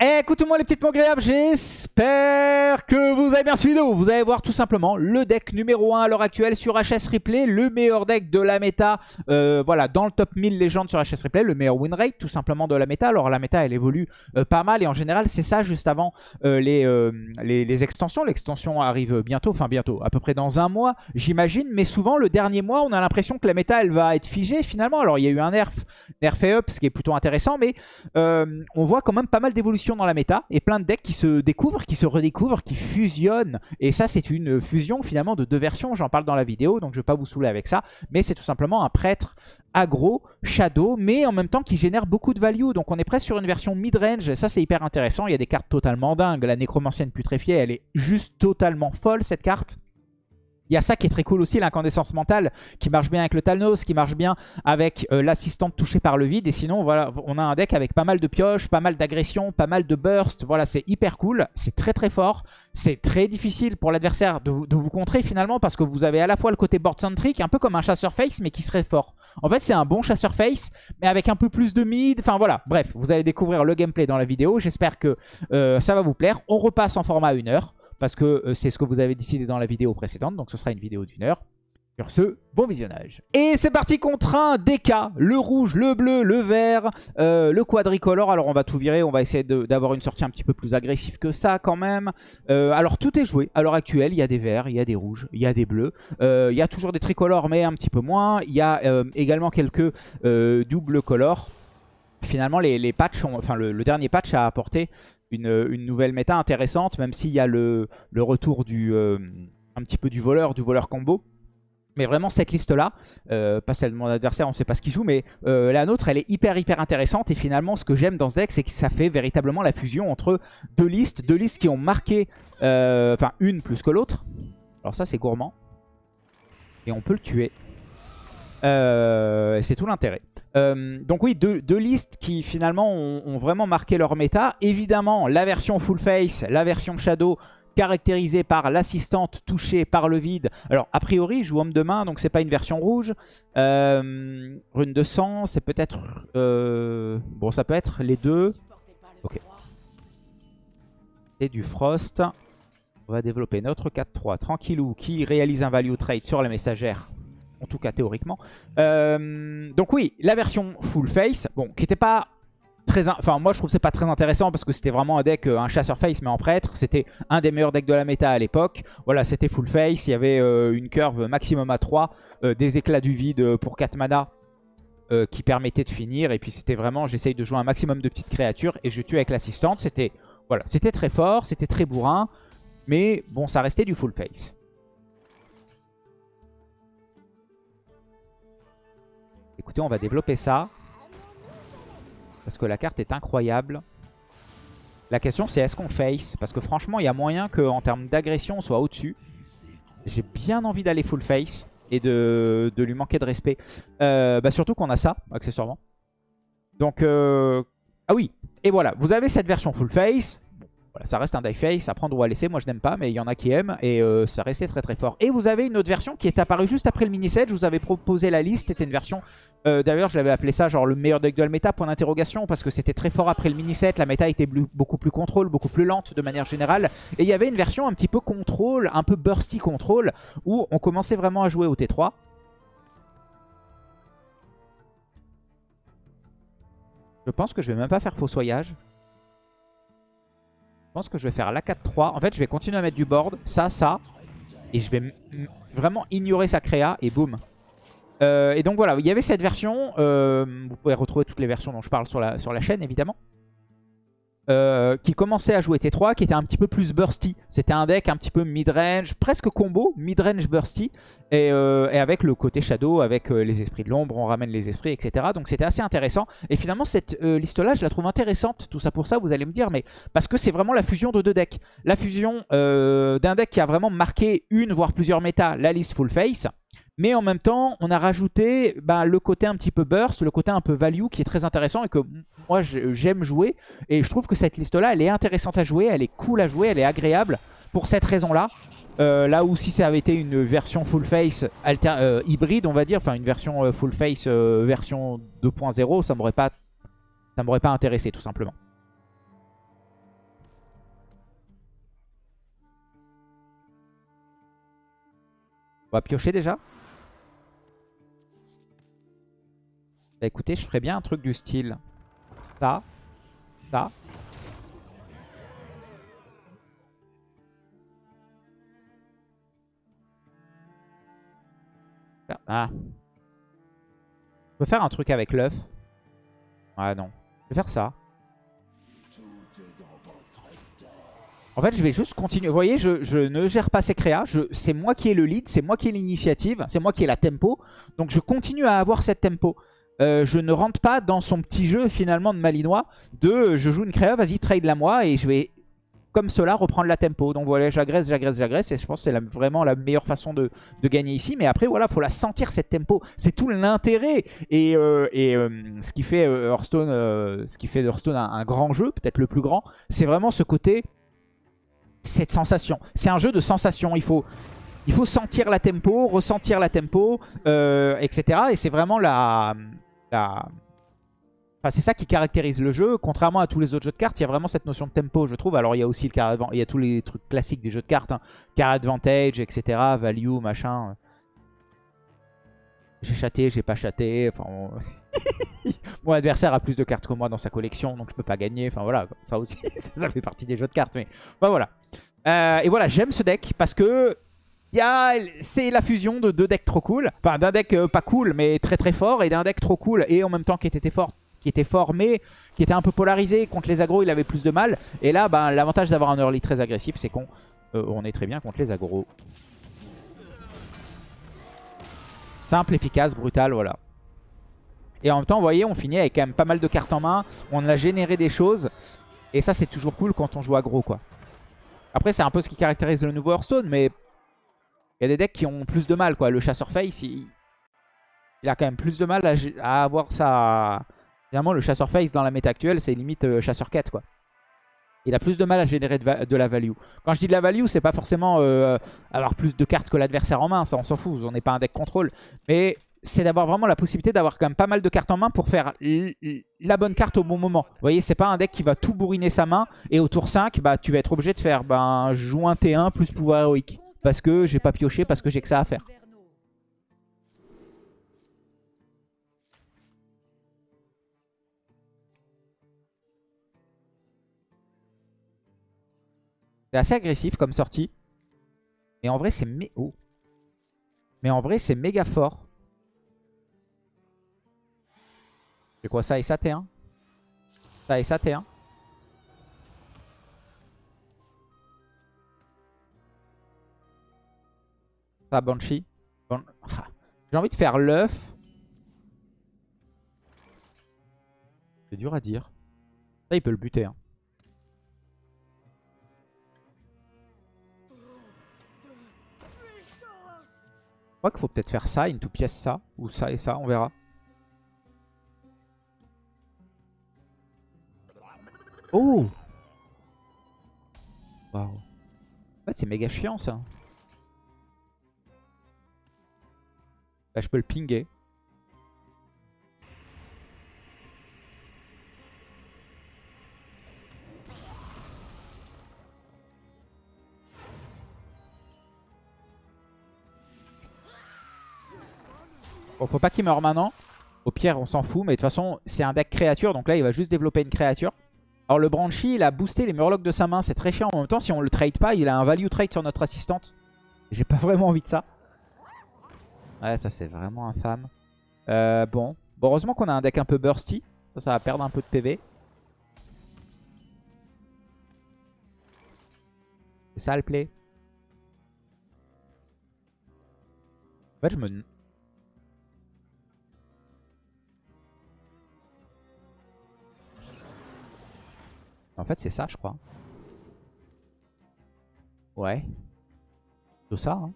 Écoutez-moi les petites mots j'espère que vous avez bien suivi vidéo. Vous allez voir tout simplement le deck numéro 1 à l'heure actuelle sur HS Replay, le meilleur deck de la méta, euh, voilà, dans le top 1000 légendes sur HS Replay, le meilleur win rate tout simplement de la méta. Alors la méta elle évolue euh, pas mal et en général c'est ça juste avant euh, les, les, les, extensions. L'extension arrive bientôt, enfin bientôt, à peu près dans un mois j'imagine, mais souvent le dernier mois on a l'impression que la méta elle va être figée finalement. Alors il y a eu un nerf, nerf et up, ce qui est plutôt intéressant, mais on voit quand même pas mal d'évolution dans la méta et plein de decks qui se découvrent, qui se redécouvrent, qui fusionnent. Et ça, c'est une fusion finalement de deux versions. J'en parle dans la vidéo, donc je vais pas vous saouler avec ça. Mais c'est tout simplement un prêtre aggro, shadow, mais en même temps qui génère beaucoup de value. Donc on est presque sur une version mid-range. Ça, c'est hyper intéressant. Il y a des cartes totalement dingues. La nécromancienne putréfiée, elle est juste totalement folle, cette carte. Il y a ça qui est très cool aussi, l'incandescence mentale, qui marche bien avec le Talnos, qui marche bien avec euh, l'assistante touchée par le vide. Et sinon, voilà, on a un deck avec pas mal de pioches, pas mal d'agressions, pas mal de bursts. Voilà, c'est hyper cool, c'est très très fort. C'est très difficile pour l'adversaire de, vous contrer finalement, parce que vous avez à la fois le côté board centric, un peu comme un chasseur face, mais qui serait fort. En fait, c'est un bon chasseur face, mais avec un peu plus de mid. Enfin voilà, bref, vous allez découvrir le gameplay dans la vidéo. J'espère que euh, ça va vous plaire. On repasse en format 1 heure parce que euh, c'est ce que vous avez décidé dans la vidéo précédente, donc ce sera une vidéo d'une heure. Sur ce, bon visionnage. Et c'est parti contre un DK, le rouge, le bleu, le vert, euh, le quadricolore. Alors on va tout virer, on va essayer d'avoir une sortie un petit peu plus agressive que ça quand même. Euh, alors tout est joué à l'heure actuelle, il y a des verts, il y a des rouges, il y a des bleus. il y a toujours des tricolores mais un petit peu moins. Il y a également quelques doubles colors. Finalement les, patchs, enfin le, le, dernier patch a apporté une, nouvelle méta intéressante, même s'il y a le, retour du euh, un petit peu du voleur, du voleur combo. Mais vraiment cette liste-là, euh, pas celle de mon adversaire, on ne sait pas ce qu'il joue, mais euh, la nôtre, elle est hyper hyper intéressante. Et finalement, ce que j'aime dans ce deck, c'est que ça fait véritablement la fusion entre deux listes, deux listes qui ont marqué, enfin une plus que l'autre. Alors ça, c'est gourmand. Et on peut le tuer. c'est tout l'intérêt. Euh, donc oui, deux, listes qui finalement ont, vraiment marqué leur méta. Évidemment, la version full face, la version shadow, caractérisée par l'assistante touchée par le vide. Alors, a priori, je joue homme de main, donc c'est pas une version rouge. Euh, rune de sang, c'est peut-être... Euh, bon, ça peut être les deux. Ok. Et du frost. On va développer notre 4-3 tranquillou qui réalise un value trade sur la messagère en tout cas théoriquement. Euh, donc oui, la version full face, bon, qui n'était pas très... Enfin, moi je trouve c'est pas très intéressant parce que c'était vraiment un deck, euh, un chasseur face mais en prêtre. C'était un des meilleurs decks de la méta à l'époque. Voilà, c'était full face, il y avait euh, une curve maximum à 3, des éclats du vide pour 4 mana. qui permettait de finir et puis c'était vraiment j'essaye de jouer un maximum de petites créatures et je tue avec l'assistante c'était voilà c'était très fort c'était très bourrin mais bon ça restait du full face Écoutez, on va développer ça. Parce que la carte est incroyable. La question, c'est est-ce qu'on face? Parce que franchement, il y a moyen qu'en termes d'agression, on soit au-dessus. J'ai bien envie d'aller full face et de, lui manquer de respect. Euh, bah surtout qu'on a ça, accessoirement. Donc, euh, ah oui. Et voilà, vous avez cette version full face ça reste un die face, à prendre ou à laisser. Moi, je n'aime pas, mais il y en a qui aiment. Et euh, ça restait très très fort. Et vous avez une autre version qui est apparue juste après le mini-set. Je vous avais proposé la liste. C'était une version... Euh, d'ailleurs, je l'avais appelé ça genre le meilleur deck de la méta, point d'interrogation. Parce que c'était très fort après le mini-set. La méta était beaucoup plus contrôle, beaucoup plus lente de manière générale. Et il y avait une version un petit peu contrôle, un peu bursty contrôle. Où on commençait vraiment à jouer au T3. Je pense que je vais même pas faire fossoyage. Je pense que je vais faire la 4-3. En fait, je vais continuer à mettre du board. Ça, ça. Et je vais vraiment ignorer sa créa. Et boum. Euh, et donc voilà, il y avait cette version. Euh, vous pouvez retrouver toutes les versions dont je parle sur la, sur la chaîne, évidemment. Euh, qui commençait à jouer T3, qui était un petit peu plus bursty. C'était un deck un petit peu mid-range, presque combo, mid-range bursty, et, euh, avec le côté shadow, avec euh, les esprits de l'ombre, on ramène les esprits, etc. Donc c'était assez intéressant. Et finalement, cette liste-là, je la trouve intéressante. Tout ça pour ça, vous allez me dire, mais parce que c'est vraiment la fusion de deux decks. La fusion d'un deck qui a vraiment marqué une, voire plusieurs méta, la liste full face, mais en même temps, on a rajouté bah, le côté un petit peu burst, le côté un peu value qui est très intéressant et que moi j'aime jouer. Et je trouve que cette liste-là, elle est intéressante à jouer, elle est cool à jouer, elle est agréable pour cette raison-là. Euh, là où si ça avait été une version full face euh, hybride, on va dire, enfin une version euh, full face version 2.0, ça m'aurait pas ça m'aurait pas intéressé tout simplement. On va piocher déjà? Bah écoutez, je ferais bien un truc du style. Ça. Ça. Ah. Je peux faire un truc avec l'œuf? Ah non. Je vais faire ça. En fait, je vais juste continuer. Vous voyez, je, ne gère pas ces créas. C'est moi qui ai le lead, c'est moi qui ai l'initiative, c'est moi qui ai la tempo. Donc je continue à avoir cette tempo. Euh, je ne rentre pas dans son petit jeu finalement de malinois de je joue une créa, vas-y trade la moi et je vais comme cela reprendre la tempo. Donc voilà, j'agresse, j'agresse, j'agresse et je pense que c'est vraiment la meilleure façon de, gagner ici. Mais après voilà, faut la sentir cette tempo. C'est tout l'intérêt et, euh, euh, ce qui fait Hearthstone, ce qui fait Hearthstone un grand jeu, peut-être le plus grand, c'est vraiment ce côté cette sensation. C'est un jeu de sensation. Il faut, il faut sentir la tempo, ressentir la tempo, euh, etc. Et c'est vraiment la... c'est ça qui caractérise le jeu. Contrairement à tous les autres jeux de cartes, il y a vraiment cette notion de tempo, je trouve. Alors, il y a aussi le car il y a tous les trucs classiques des jeux de cartes. Hein. Car advantage, etc. Value, machin. J'ai chaté, j'ai pas chaté. Mon adversaire a plus de cartes que moi dans sa collection, donc je peux pas gagner. Enfin voilà, ça aussi, ça fait partie des jeux de cartes. Mais voilà. Euh, et voilà, j'aime ce deck parce que c'est la fusion de deux decks trop cool. Enfin, d'un deck euh, pas cool, mais très très fort, et d'un deck trop cool, et en même temps qui était fort, qui était qui était un peu polarisé. Contre les agros, il avait plus de mal. Et là, ben, l'avantage d'avoir un early très agressif, c'est qu'on euh, est très bien contre les agros. Simple, efficace, brutal, voilà. Et en même temps, vous voyez, on finit avec quand même pas mal de cartes en main. On a généré des choses. Et ça, c'est toujours cool quand on joue aggro, quoi. Après, c'est un peu ce qui caractérise le nouveau Hearthstone, mais il y a des decks qui ont plus de mal, quoi. Le chasseur face, il, a quand même plus de mal à, avoir sa... Finalement, le chasseur face dans la méta actuelle, c'est limite euh, chasseur quête, quoi. Il a plus de mal à générer de, la value. Quand je dis de la value, c'est pas forcément euh, avoir plus de cartes que l'adversaire en main, ça on s'en fout, on n'est pas un deck contrôle. Mais c'est d'avoir vraiment la possibilité d'avoir quand même pas mal de cartes en main pour faire la bonne carte au bon moment. Vous voyez, c'est pas un deck qui va tout bourriner sa main et au tour 5, bah, tu vas être obligé de faire ben, un T1 plus pouvoir héroïque. Parce que j'ai pas pioché, parce que j'ai que ça à faire. C'est assez agressif comme sortie. Mais en vrai, c'est oh. Mais en vrai, c'est méga fort. C'est quoi ça et ça T1 Ça et ça T1 Ça Banshee. Ah, j'ai envie de faire l'œuf. C'est dur à dire. Ça il peut le buter. Hein. Je crois qu'il faut peut-être faire ça, une tout pièce ça, ou ça et ça, on verra. Oh Waouh. En fait, c'est méga chiant ça. Je peux le pinguer. Bon, faut pas qu'il meure maintenant. Au pire, on s'en fout. Mais de toute façon, c'est un deck créature. Donc là, il va juste développer une créature. Alors le Branchy, il a boosté les Murlocs de sa main, c'est très chiant. En même temps, si on le trade pas, il a un value trade sur notre assistante. J'ai pas vraiment envie de ça. Ouais, ça c'est vraiment infâme. Euh, bon. heureusement qu'on a un deck un peu bursty. Ça, ça va perdre un peu de PV. C'est ça le play. En fait, je me... En fait, c'est ça, je crois. Ouais. Tout ça, hein.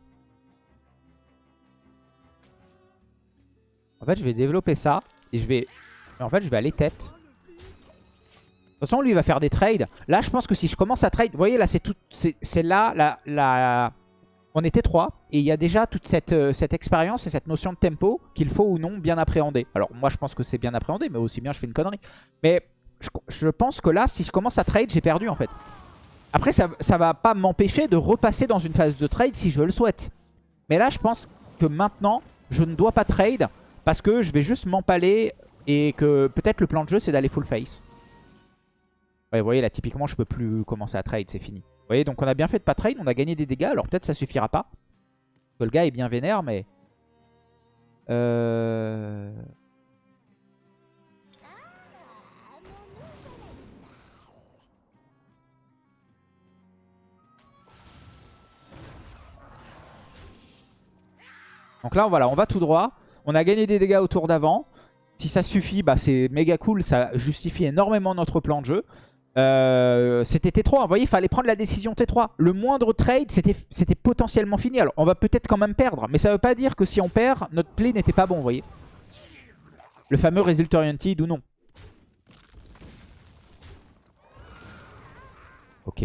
En fait, je vais développer ça. Et je vais... En fait, je vais aller tête. De toute façon, lui, il va faire des trades. Là, je pense que si je commence à trade... Vous voyez, là, c'est tout... C'est là. On était trois. Et il y a déjà toute cette, euh, cette expérience et cette notion de tempo qu'il faut ou non bien appréhender. Alors, moi, je pense que c'est bien appréhendé. Mais aussi bien, je fais une connerie. Mais je, pense que là, si je commence à trade, j'ai perdu en fait. Après, ça, ça va pas m'empêcher de repasser dans une phase de trade si je le souhaite. Mais là, je pense que maintenant, je ne dois pas trade parce que je vais juste m'empaler et que peut-être le plan de jeu, c'est d'aller full face. Ouais, vous voyez, là, typiquement, je peux plus commencer à trade, c'est fini. Vous voyez, donc on a bien fait de pas trade, on a gagné des dégâts. Alors peut-être ça suffira pas. Que le gars est bien vénère, mais... Euh... Donc là, voilà, on va tout droit. On a gagné des dégâts au tour d'avant. Si ça suffit, bah, c'est méga cool. Ça justifie énormément notre plan de jeu. Euh, c'était T3, vous voyez, il fallait prendre la décision T3. Le moindre trade, c'était potentiellement fini. Alors, on va peut-être quand même perdre, mais ça ne veut pas dire que si on perd, notre play n'était pas bon, vous voyez. Le fameux result oriented ou non. Ok.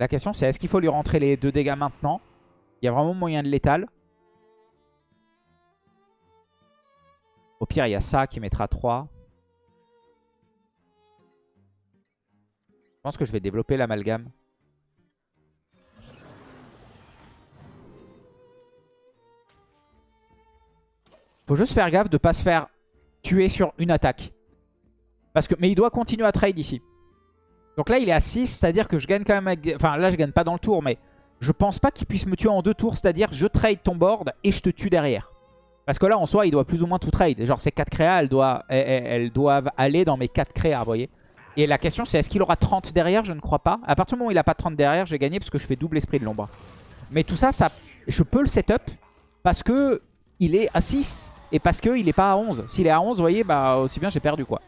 La question c'est est-ce qu'il faut lui rentrer les deux dégâts maintenant? Il y a vraiment moyen de l'étal. Au pire, il y a ça qui mettra 3. Je pense que je vais développer l'amalgame. Faut juste faire gaffe de pas se faire tuer sur une attaque. Parce que, mais il doit continuer à trade ici. Donc là, il est à 6, c'est-à-dire que je gagne quand même... Enfin, là, je gagne pas dans le tour, mais je pense pas qu'il puisse me tuer en deux tours. C'est-à-dire, je trade ton board et je te tue derrière. Parce que là, en soi, il doit plus ou moins tout trade. Genre, ces 4 créas, elles doivent, elles, doivent aller dans mes 4 créas, vous voyez. Et la question, c'est est-ce qu'il aura 30 derrière? Je ne crois pas. À partir du moment où il n'a pas 30 derrière, j'ai gagné parce que je fais double esprit de l'ombre. Mais tout ça, ça, je peux le setup parce que il est à 6 et parce qu'il n'est pas à 11. S'il est à 11, vous voyez, bah aussi bien j'ai perdu, quoi.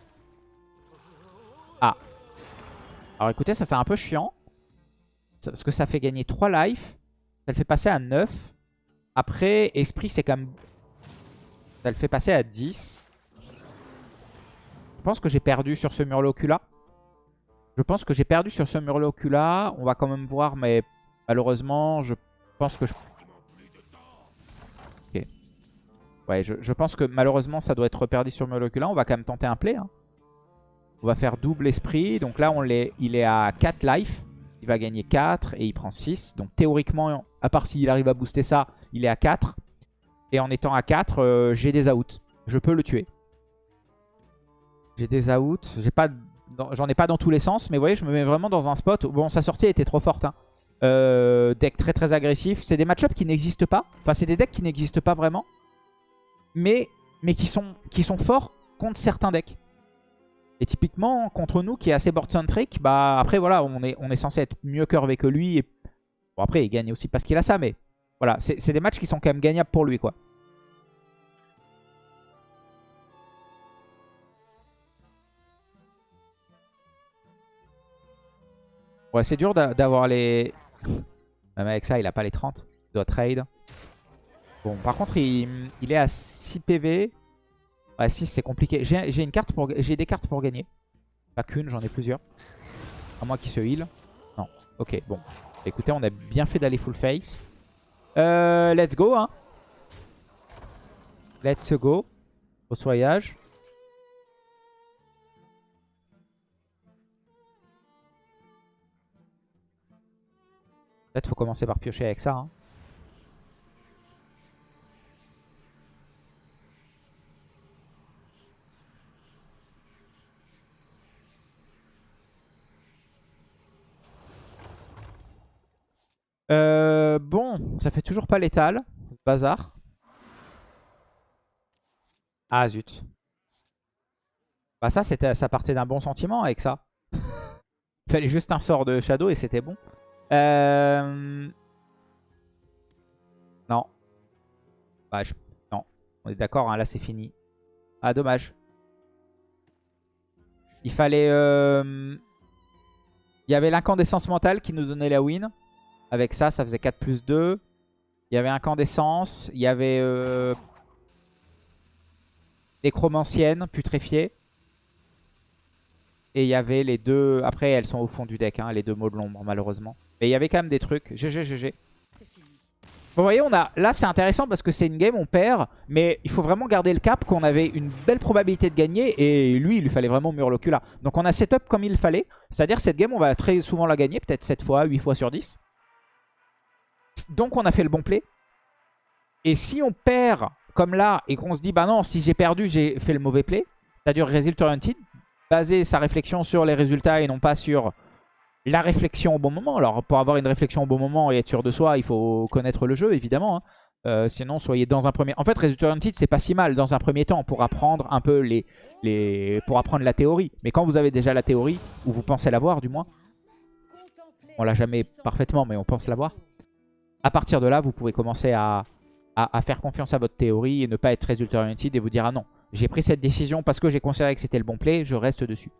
Alors écoutez, ça c'est un peu chiant. Parce que ça fait gagner 3 life. Ça le fait passer à 9. Après, esprit c'est quand même... Ça le fait passer à 10. Je pense que j'ai perdu sur ce Murloc-là. Je pense que j'ai perdu sur ce Murloc-là. On va quand même voir, mais malheureusement, je pense que je... Ok. Ouais, je, pense que malheureusement, ça doit être perdu sur Murloc-là. On va quand même tenter un play. Hein. On va faire double esprit. Donc là, il est à 4 life. Il va gagner 4 et il prend 6. Donc théoriquement, à part s'il arrive à booster ça, il est à 4. Et en étant à 4, euh, j'ai des outs. Je peux le tuer. J'ai des outs. J'en ai, pas dans tous les sens. Mais vous voyez, je me mets vraiment dans un spot. Bon, sa sortie était trop forte. Hein. Euh, deck très très agressif. C'est des match qui n'existent pas. Enfin, c'est des decks qui n'existent pas vraiment. Mais, mais qui, sont, qui sont forts contre certains decks. Et typiquement, contre nous, qui est assez board-centric, bah après, voilà, on est, censé être mieux curvé que lui. Bon, après, il gagne aussi parce qu'il a ça, mais voilà, c'est des matchs qui sont quand même gagnables pour lui, quoi. Ouais, c'est dur d'avoir les... Même avec ça, il a pas les 30. Il doit trade. Bon, par contre, il, il est à 6 PV. Ouais, 6 c'est compliqué. J'ai des cartes pour gagner. Pas qu'une, j'en ai plusieurs. À moins qu'il se heal. Non. Ok, bon. Écoutez, on a bien fait d'aller full face. Euh, let's go, hein. Let's go. Au soyage. Peut-être faut commencer par piocher avec ça, hein. Euh, bon, ça fait toujours pas létal, ce bazar. Ah zut. Bah ça, ça partait d'un bon sentiment avec ça. Il fallait juste un sort de Shadow et c'était bon. Euh... Non. Bah, Non, on est d'accord, hein, là c'est fini. Ah, dommage. Il fallait... Euh... Il y avait l'incandescence mentale qui nous donnait la win. Avec ça, ça faisait 4 plus 2. Il y avait incandescence. Il y avait euh, nécromancienne, putréfiée. Et il y avait les deux... Après, elles sont au fond du deck, hein, les deux mots de l'ombre, malheureusement. Mais il y avait quand même des trucs. GG, GG. Vous voyez, on a, là c'est intéressant parce que c'est une game, on perd, mais il faut vraiment garder le cap qu'on avait une belle probabilité de gagner et lui, il lui fallait vraiment mur là. Donc on a setup comme il fallait, c'est-à-dire cette game, on va très souvent la gagner, peut-être 7 fois, 8 fois sur 10. Donc on a fait le bon play. Et si on perd comme là et qu'on se dit, bah non, si j'ai perdu, j'ai fait le mauvais play, c'est-à-dire result oriented, baser sa réflexion sur les résultats et non pas sur la réflexion au bon moment. Alors pour avoir une réflexion au bon moment et être sûr de soi, il faut connaître le jeu évidemment. Hein. Euh, sinon, soyez dans un premier... En fait, Result Oriented, c'est pas si mal dans un premier temps pour apprendre un peu les, les... pour apprendre la théorie. Mais quand vous avez déjà la théorie, ou vous pensez l'avoir du moins, on l'a jamais parfaitement, mais on pense l'avoir. À partir de là, vous pouvez commencer à, faire confiance à votre théorie et ne pas être Result Oriented et vous dire « Ah non, j'ai pris cette décision parce que j'ai considéré que c'était le bon play, je reste dessus. »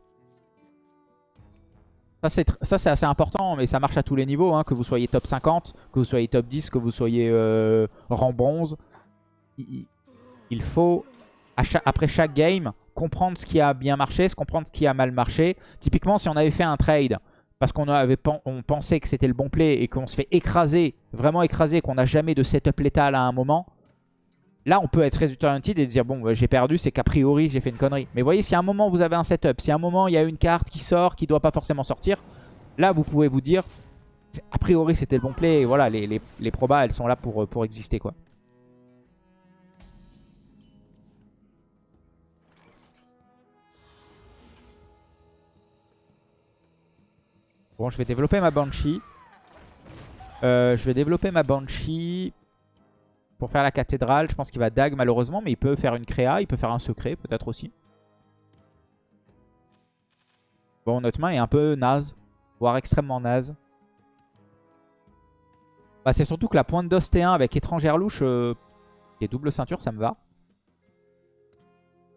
Ça, c'est assez important, mais ça marche à tous les niveaux. Hein, que vous soyez top 50, que vous soyez top 10, que vous soyez euh, rang bronze. Il, faut, après chaque game, comprendre ce qui a bien marché, comprendre ce qui a mal marché. Typiquement, si on avait fait un trade parce qu'on on pensait que c'était le bon play et qu'on se fait écraser, vraiment écraser, qu'on n'a jamais de setup létal à un moment, Là, on peut être résultat oriented et dire, bon, bah, j'ai perdu, c'est qu'a priori, j'ai fait une connerie. Mais vous voyez, si à un moment, vous avez un setup, si à un moment, il y a une carte qui sort, qui ne doit pas forcément sortir, là, vous pouvez vous dire, a priori, c'était le bon play. Et voilà, les, les, probas, elles sont là pour, euh, pour exister, quoi. Bon, je vais développer ma Banshee. Euh, je vais développer ma Banshee pour faire la cathédrale. Je pense qu'il va dag malheureusement, mais il peut faire une créa, il peut faire un secret peut-être aussi. Bon, notre main est un peu naze, voire extrêmement naze. Bah, c'est surtout que la pointe d'os T1 avec étrangère louche euh, et double ceinture, ça me va.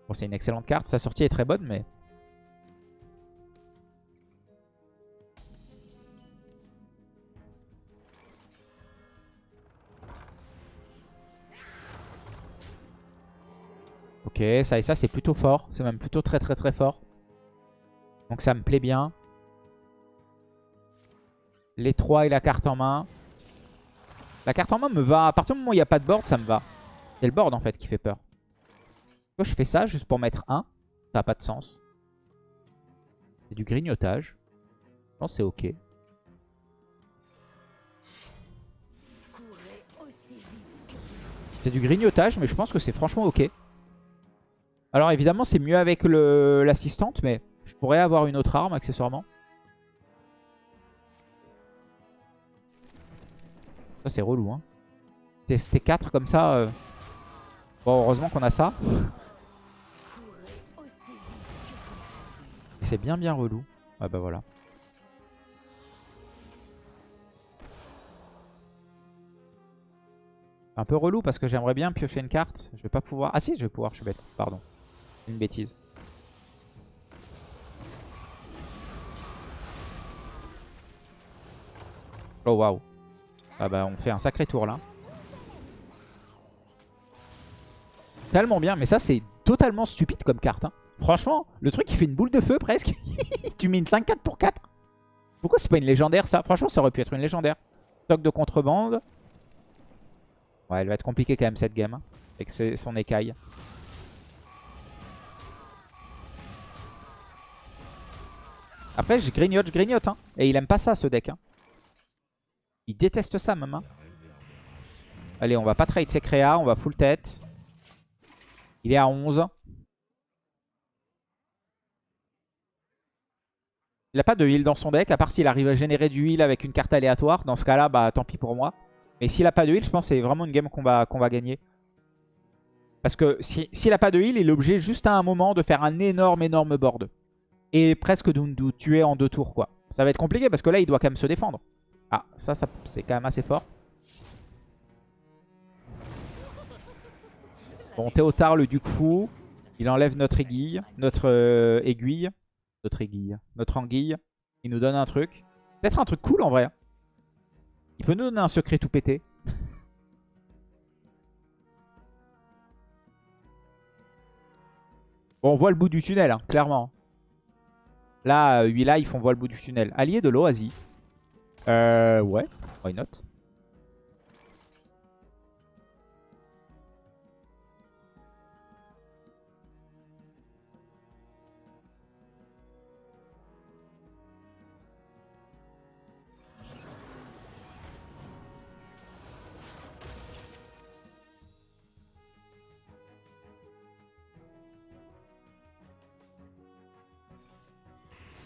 Bon, c'est une excellente carte. Sa sortie est très bonne, mais... Ok, ça et ça, c'est plutôt fort. C'est même plutôt très très très fort. Donc ça me plaît bien. Les 3 et la carte en main. La carte en main me va. À partir du moment où il n'y a pas de board, ça me va. C'est le board en fait qui fait peur. Je fais ça juste pour mettre 1 Ça n'a pas de sens. C'est du grignotage. Non, c'est ok. C'est du grignotage, mais je pense que c'est franchement ok. Alors évidemment c'est mieux avec l'assistante mais je pourrais avoir une autre arme accessoirement. Ça c'est relou hein. Tester 4 comme ça. Euh. Bon heureusement qu'on a ça. Et c'est bien bien relou. Ouais bah voilà. Un peu relou parce que j'aimerais bien piocher une carte. Je vais pas pouvoir. Ah si, je vais pouvoir, je suis bête. Pardon une bêtise. Oh waouh. Ah bah on fait un sacré tour là. Tellement bien, mais ça c'est totalement stupide comme carte. Hein. Franchement, le truc il fait une boule de feu presque. tu mets une 5-4 pour 4. Pourquoi c'est pas une légendaire ça? Franchement ça aurait pu être une légendaire. Stock de contrebande. Ouais elle va être compliquée quand même cette game. Hein, avec son écaille. Après, je grignote, je grignote. Hein. Et il aime pas ça, ce deck. Hein. Il déteste ça, même. Hein. Allez, on va pas trade ses créas. On va full tête. Il est à 11. Il a pas de heal dans son deck, à part s'il arrive à générer du heal avec une carte aléatoire. Dans ce cas-là, bah tant pis pour moi. Mais s'il a pas de heal, je pense que c'est vraiment une game qu'on va, gagner. Parce que s'il a pas de heal, il est obligé juste à un moment de faire un énorme, énorme board et presque nous tuer en deux tours quoi. Ça va être compliqué parce que là il doit quand même se défendre. Ah ça, ça c'est quand même assez fort. Bon Théotard le duc fou. Il enlève notre aiguille. Notre euh, aiguille. Notre aiguille. Notre anguille. Il nous donne un truc. Peut-être un truc cool en vrai. Il peut nous donner un secret tout pété. bon on voit le bout du tunnel hein, clairement. Là, 8 là, ils font voir le bout du tunnel. Allié de l'Oasis. Euh, ouais, why not?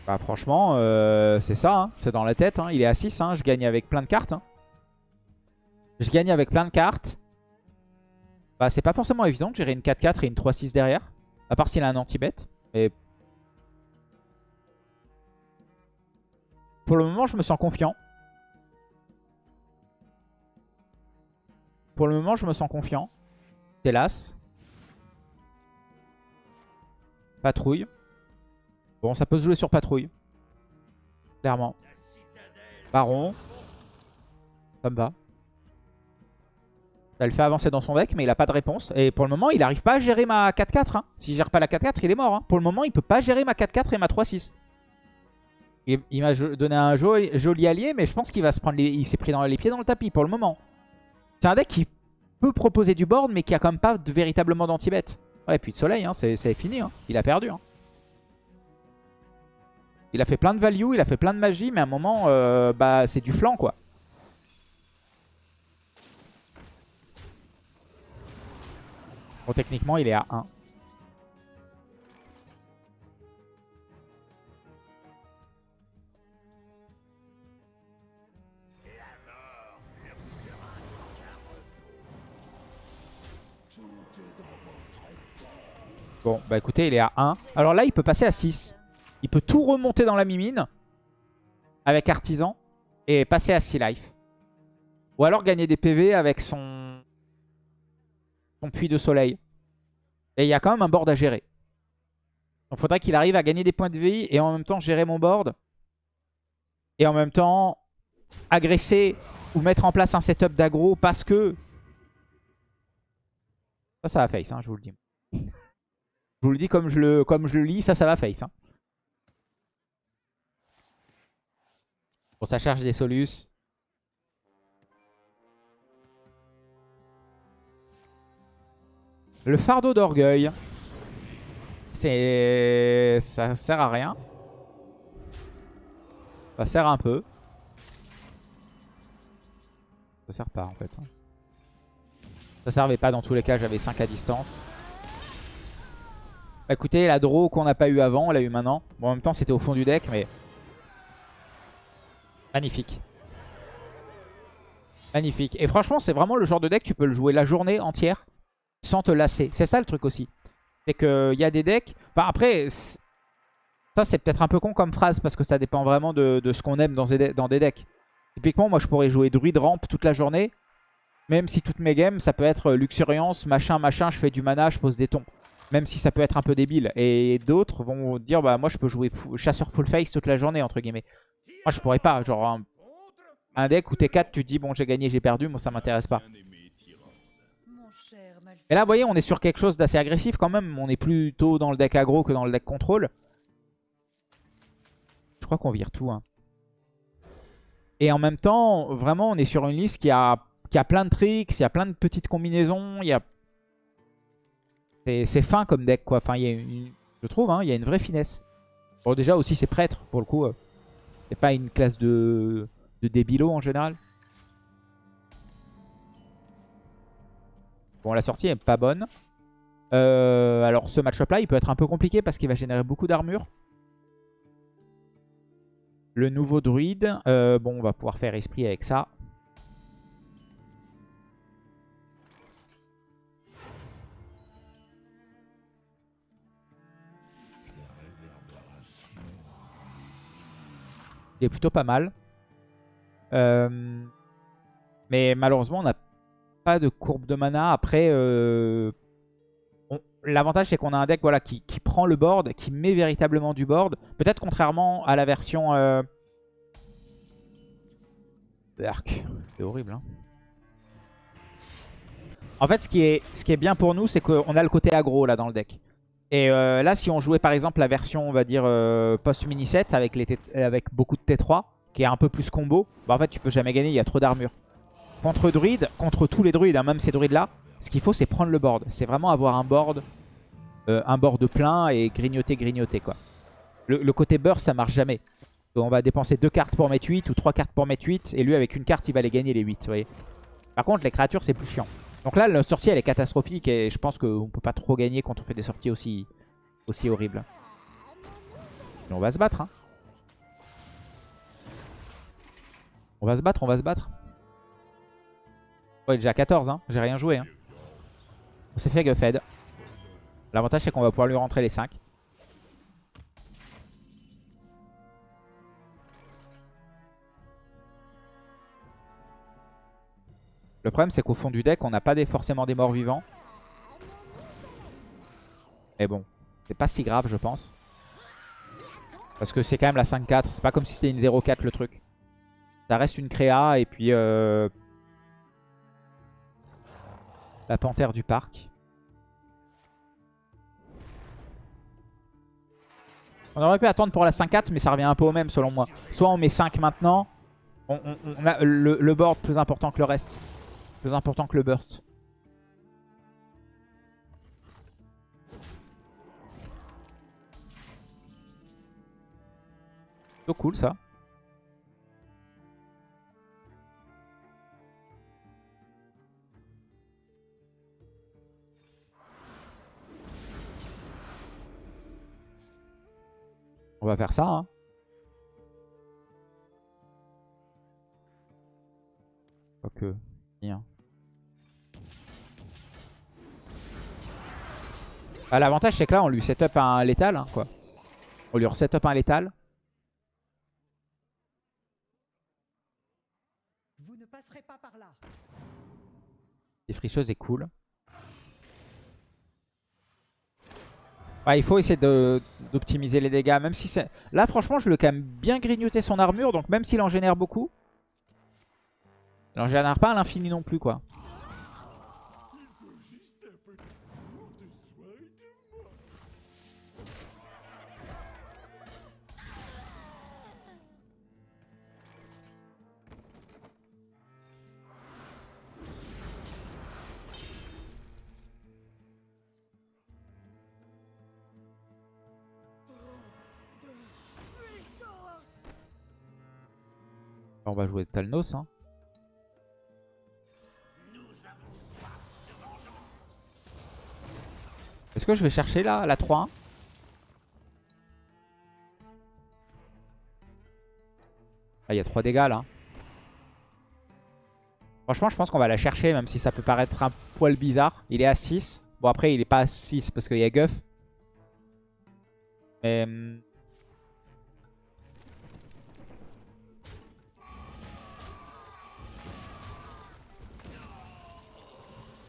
Bah franchement, euh, c'est ça, hein. c'est dans la tête. hein. Il est à 6, hein. je gagne avec plein de cartes. hein. Je gagne avec plein de cartes. Bah c'est pas forcément évident de gérer une 4-4 et une 3-6 derrière. À part s'il a un anti-bet. Mais pour le moment, je me sens confiant. Pour le moment, je me sens confiant. Hélas. Patrouille. Bon, ça peut se jouer sur patrouille. Clairement. Baron. Ça me va. Ça le fait avancer dans son deck, mais il a pas de réponse. Et pour le moment, il n'arrive pas à gérer ma 4-4. Hein. S'il gère pas la 4-4, il est mort. Hein. Pour le moment, il peut pas gérer ma 4-4 et ma 3-6. Il, m'a donné un joli, allié, mais je pense qu'il va se prendre les... Il s'est pris dans les pieds dans le tapis pour le moment. C'est un deck qui peut proposer du board, mais qui a quand même pas de, véritablement d'anti-bet. Ouais, puis de soleil, hein, c'est c'est fini. hein. Il a perdu. Il a fait plein de value, il a fait plein de magie, mais à un moment, euh, bah, c'est du flanc, quoi. Bon, techniquement, il est à 1. Bon, bah écoutez, il est à 1. Alors là, il peut passer à 6. Il peut tout remonter dans la mimine avec Artisan et passer à 6 life. Ou alors gagner des PV avec son, son puits de soleil. Et il y a quand même un board à gérer. Donc faudrait qu'il arrive à gagner des points de vie et en même temps gérer mon board. Et en même temps agresser ou mettre en place un setup d'aggro parce que... Ça, ça va face, hein, je vous le dis. Je vous le dis comme je le, comme je le lis, ça, ça va face. hein. Ça charge des solus. Le fardeau d'orgueil. C'est... Ça sert à rien. Ça sert un peu. Ça sert pas en fait. hein. Ça servait pas dans tous les cas, j'avais 5 à distance. Bah, écoutez, la draw qu'on n'a pas eu avant, on l'a eu maintenant. Bon, en même temps, c'était au fond du deck, mais... Magnifique. Magnifique. Et franchement, c'est vraiment le genre de deck, tu peux le jouer la journée entière sans te lasser. C'est ça le truc aussi. C'est qu'il y a des decks... Enfin, après, ça, c'est peut-être un peu con comme phrase, parce que ça dépend vraiment de, ce qu'on aime dans des, dans decks. Typiquement, moi, je pourrais jouer druide ramp toute la journée. Même si toutes mes games, ça peut être euh, luxuriance, machin, machin, je fais du mana, je pose des tons. Même si ça peut être un peu débile. Et d'autres vont dire, bah moi je peux jouer chasseur full face toute la journée, entre guillemets. Moi je pourrais pas. Genre un, un deck où t'es 4, tu te dis, bon j'ai gagné, j'ai perdu, moi ça m'intéresse pas. Et là, vous voyez, on est sur quelque chose d'assez agressif quand même. On est plutôt dans le deck aggro que dans le deck contrôle. Je crois qu'on vire tout. hein. Et en même temps, vraiment, on est sur une liste qui a, qui a plein de tricks, il y a plein de petites combinaisons. Il y a... C'est c'est fin comme deck, quoi. Enfin, il y a une- je trouve, hein, il y a une vraie finesse. Bon, déjà aussi, c'est prêtre, pour le coup. euh. C'est pas une classe de, de débilos en général. Bon, la sortie est pas bonne. Euh, alors, ce match-up là, il peut être un peu compliqué parce qu'il va générer beaucoup d'armure. Le nouveau druide. euh, bon, on va pouvoir faire esprit avec ça. Plutôt pas mal. Euh, mais malheureusement, on n'a pas de courbe de mana. Après, euh, l'avantage c'est qu'on a un deck voilà, qui, qui prend le board, qui met véritablement du board. Peut-être contrairement à la version... Euh... C'est horrible. Hein. En fait, ce qui est, ce qui est bien pour nous, c'est qu'on a le côté aggro là dans le deck. Et euh, là, si on jouait par exemple la version, on va dire, euh, post-mini set avec, beaucoup de T3, qui est un peu plus combo, bah en fait, tu peux jamais gagner, il y a trop d'armure. Contre druide, contre tous les druides, hein, même ces druides là, ce qu'il faut c'est prendre le board. C'est vraiment avoir un board, euh, un board plein et grignoter, grignoter quoi. Le, côté burst ça marche jamais. On va dépenser deux cartes pour mettre 8 ou trois cartes pour mettre 8 et lui avec une carte il va les gagner les 8, vous voyez. Par contre les créatures c'est plus chiant. Donc là, la sortie, elle est catastrophique et je pense qu'on peut pas trop gagner quand on fait des sorties aussi, aussi horribles. On va se battre. Hein. On va se battre, on va se battre. Ouais, est déjà 14, hein. j'ai rien joué. Hein. On s'est fait Guffhead. L'avantage, c'est qu'on va pouvoir lui rentrer les 5. Le problème c'est qu'au fond du deck on n'a pas forcément des morts vivants. Mais bon, c'est pas si grave je pense. Parce que c'est quand même la 5-4. C'est pas comme si c'était une 0-4 le truc. Ça reste une créa et puis... Euh... La panthère du parc. On aurait pu attendre pour la 5-4 mais ça revient un peu au même selon moi. Soit on met 5 maintenant. On, a le, le board plus important que le reste. Plus important que le burst. C'est cool ça. On va faire ça. Hein. Ok. Bien. L'avantage c'est que là on lui set up un létal hein, quoi. On lui set up un létal. Vous ne passerez pas par là. Les fricheuses est cool. Ouais, il faut essayer d'optimiser les dégâts. Même si c'est. Là, franchement, je lui ai quand même bien grignoté son armure. Donc, même s'il en génère beaucoup, il en génère pas à l'infini non plus, quoi. On va jouer Talnos. Hein. Est-ce que je vais chercher là, la 3-1 Ah, il y a 3 dégâts là. Franchement, je pense qu'on va la chercher, même si ça peut paraître un poil bizarre. Il est à 6. Bon, après, il est pas à 6 parce qu'il y a Guff. Mais...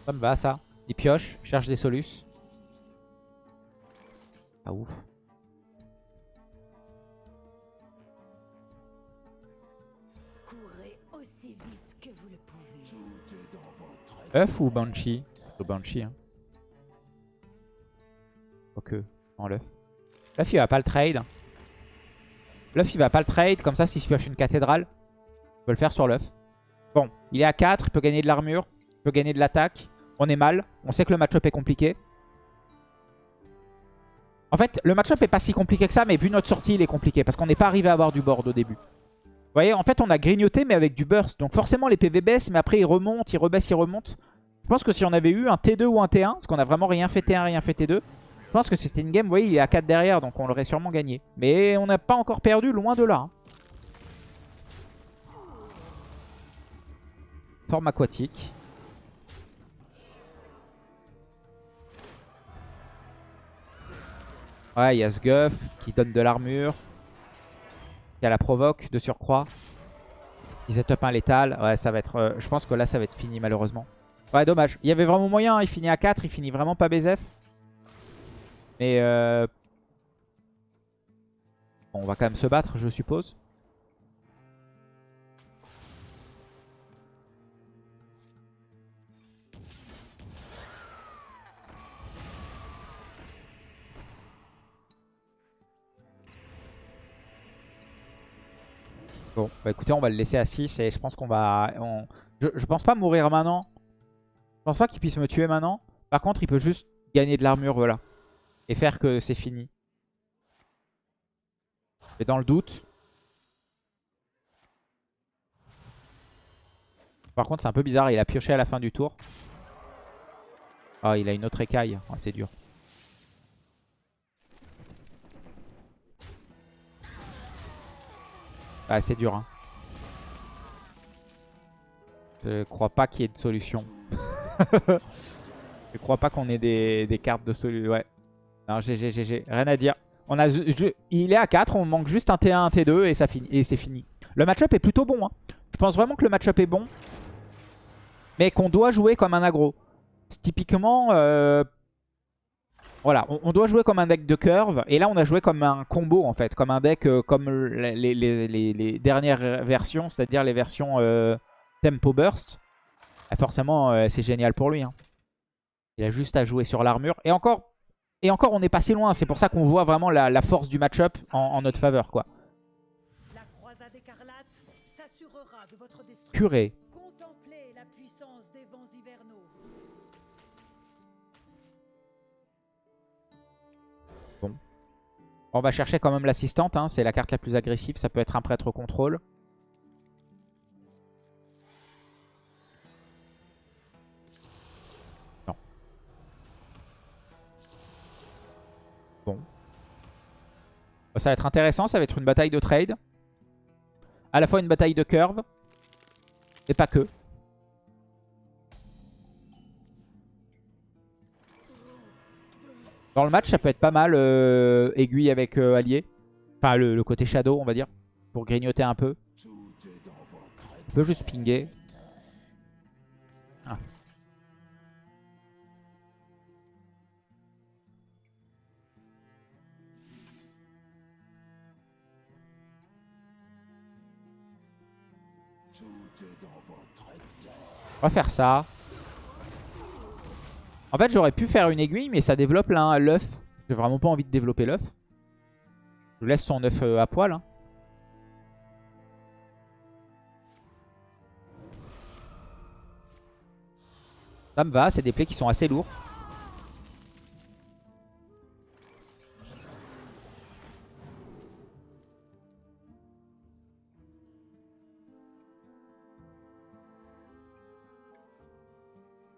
Ça me va ça. Il pioche, cherche des solus. Pas ouf. Œuf ou Banshee Le Banshee. Hein. Ok, en l'œuf. L'œuf il va pas le trade. L'œuf il va pas le trade. Comme ça, si je pioche une cathédrale, je peux le faire sur l'œuf. Bon, il est à 4, il peut gagner de l'armure, il peut gagner de l'attaque. On est mal. On sait que le match-up est compliqué. En fait, le match-up est pas si compliqué que ça, mais vu notre sortie, il est compliqué. Parce qu'on n'est pas arrivé à avoir du board au début. Vous voyez, en fait, on a grignoté, mais avec du burst. Donc forcément, les PV baissent, mais après, ils remontent, ils rebaissent, ils remontent. Je pense que si on avait eu un T2 ou un T1, parce qu'on a vraiment rien fait T1, rien fait T2, je pense que c'était une game, vous voyez, il est à 4 derrière, donc on l'aurait sûrement gagné. Mais on n'a pas encore perdu, loin de là. Hein. Forme aquatique. Ouais, il y a ce Guff qui donne de l'armure. Il y a la provoque de surcroît. Il set up un létal. Ouais, ça va être... Euh, je pense que là, ça va être fini malheureusement. Ouais, dommage. Il y avait vraiment moyen. Hein. Il finit à 4. Il finit vraiment pas BZF. Mais... Euh... Bon, on va quand même se battre, je suppose. Bon, bah écoutez, on va le laisser à 6 et je pense qu'on va... Je, pense pas mourir maintenant. Je pense pas qu'il puisse me tuer maintenant. Par contre, il peut juste gagner de l'armure, voilà. Et faire que c'est fini. Et dans le doute... Par contre, c'est un peu bizarre. Il a pioché à la fin du tour. Ah, il a une autre écaille. Ah, c'est dur. Ah, c'est dur. Hein. Je crois pas qu'il y ait de solution. je crois pas qu'on ait des, cartes de solution. Ouais. Non, GG, GG. Rien à dire. On a, il est à 4, on manque juste un T1, un T2 et et c'est fini. Le match-up est plutôt bon. hein. Je pense vraiment que le match-up est bon. Mais qu'on doit jouer comme un aggro. Typiquement, euh, voilà, on, on doit jouer comme un deck de curve. Et là, on a joué comme un combo, en fait. Comme un deck euh, comme les, les- les- les- les dernières versions, c'est-à-dire les versions euh, Tempo Burst. Forcément, euh, c'est génial pour lui. hein. Il a juste à jouer sur l'armure. Et encore, et encore, on est passé loin. C'est pour ça qu'on voit vraiment la, la force du match-up en, en notre faveur. quoi. La croisade écarlate s'assurera de votre destruction. Curé. On va chercher quand même l'assistante. hein. C'est la carte la plus agressive. Ça peut être un prêtre contrôle. Non. Bon. Ça va être intéressant. Ça va être une bataille de trade. À la fois une bataille de curve. Et pas que. Dans le match, ça peut être pas mal euh, aiguille avec euh, allié. Enfin, le, côté shadow, on va dire. Pour grignoter un peu. On peut juste pinguer. Ah. On va faire ça. En fait, j'aurais pu faire une aiguille, mais ça développe l'œuf. J'ai vraiment pas envie de développer l'œuf. Je laisse son œuf euh, à poil. hein. Ça me va, c'est des plays qui sont assez lourds.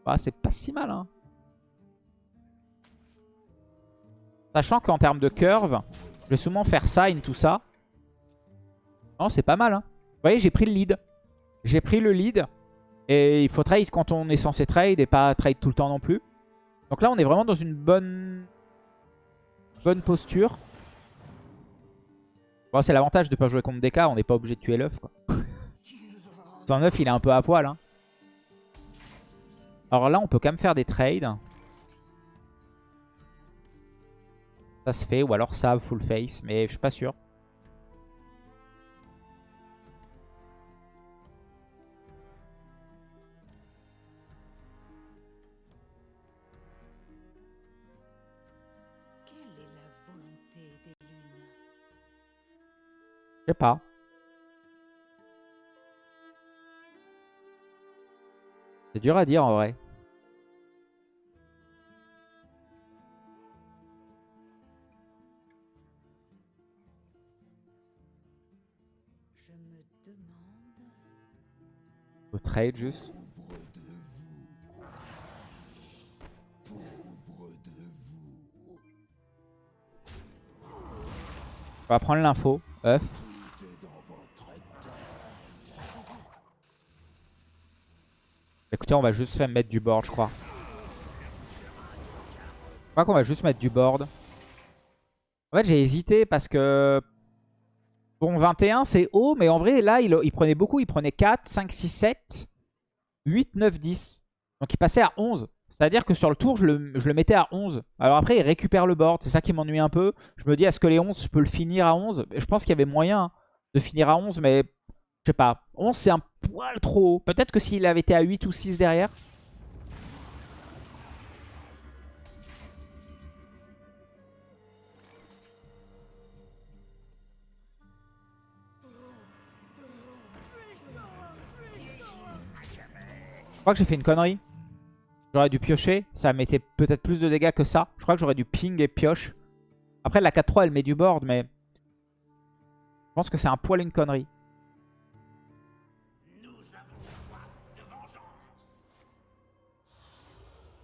Bah, c'est pas si mal, hein. Sachant qu'en termes de curve, je vais souvent faire ça, tout ça. Non, c'est pas mal. Hein. Vous voyez, j'ai pris le lead. J'ai pris le lead. Et il faut trade quand on est censé trade et pas trade tout le temps non plus. Donc là, on est vraiment dans une bonne, bonne posture. C'est l'avantage de pas jouer contre DK. On n'est pas obligé de tuer l'œuf. Son œuf, il est un peu à poil. hein. Alors là, on peut quand même faire des trades. Ça se fait, ou alors ça, full face, mais je suis pas sûr. Quelle est la volonté des lunes? Je sais pas. C'est dur à dire en vrai. Trade juste. On va prendre l'info. œuf. Écoutez, on va juste faire mettre du board, je crois. Je crois qu'on va juste mettre du board. En fait, j'ai hésité parce que... Bon, 21, c'est haut, mais en vrai, là, il, prenait beaucoup. Il prenait 4, 5, 6, 7, 8, 9, 10. Donc, il passait à 11. C'est-à-dire que sur le tour, je le, je le mettais à 11. Alors après, il récupère le board. C'est ça qui m'ennuie un peu. Je me dis, est-ce que les 11, je peux le finir à 11 Je pense qu'il y avait moyen hein, de finir à 11, mais je sais pas. 11, c'est un poil trop haut. Peut-être que s'il avait été à 8 ou 6 derrière. Crois que j'ai fait une connerie. J'aurais dû piocher. Ça mettait peut-être plus de dégâts que ça. Je crois que j'aurais dû ping et pioche. Après, la 4-3, elle met du board, mais... Je pense que c'est un poil une connerie.